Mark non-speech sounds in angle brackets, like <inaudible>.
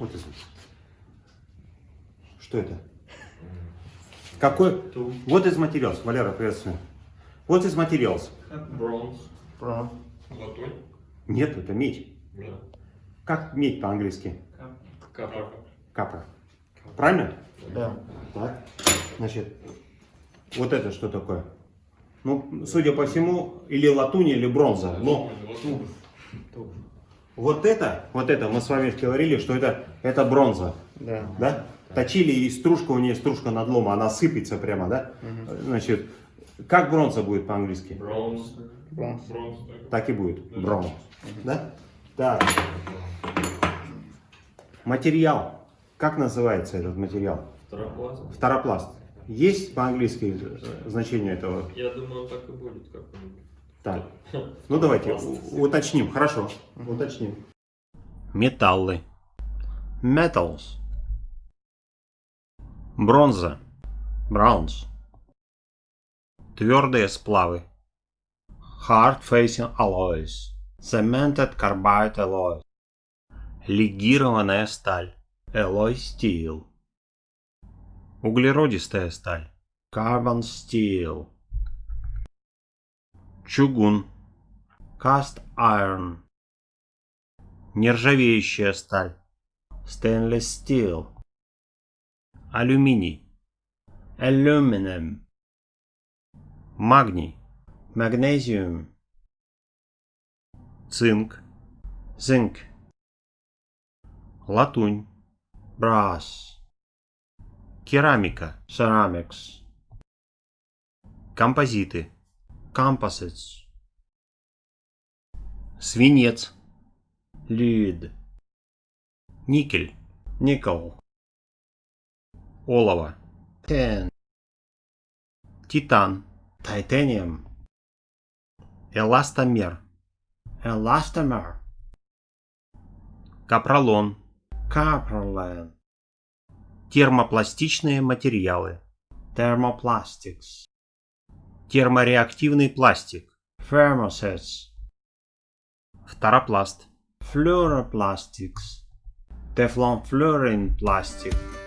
Вот из... Что это? Какой? Вот из материалов. Валера, приветствую. Вот из материалов. Бронз. Латунь. Нет, это медь. Да. Как медь по-английски? Капа. Капра. Правильно? Да. Так. Значит, вот это что такое? Ну, судя по всему, или латунь, или бронза. Но Латунь. Вот это, вот это, мы с вами говорили, что это, это бронза. Да. Да? Точили, и стружка у нее, стружка надлома, она сыпется прямо, да? Значит, как бронза будет по-английски? Бронз. Бронз. Бронз. так. И будет. Бронз. Да? Так. Материал. Как называется этот материал? Второпласт. Второпласт. Есть по-английски э, значение этого? Я думаю, так и будет как-нибудь. Так. <laughs> Ну давайте уточним. Хорошо. Уточним. Металлы. Metals. Бронза. Bronze. Твердые сплавы. Hard facing alloys. Cemented carbide alloys. Легированная сталь. Alloy steel. Углеродистая сталь. Carbon steel. Чугун. Cast iron. Нержавеющая сталь. Stainless steel. Алюминий. Aluminum. Магний. Magnesium. Цинк. Zinc. Латунь. Brass. Керамика. Ceramics. Композиты. Composites. Свинец. Lead. Никель. Nickel. Олово. Tin. Титан. Titanium. Эластомер. Elastomer. Капролон. Caprolon. Термопластичные материалы. Thermoplastics. Термореактивный пластик. Thermosets. Фторопласт. Fluoroplastics. Teflon fluorine plastic.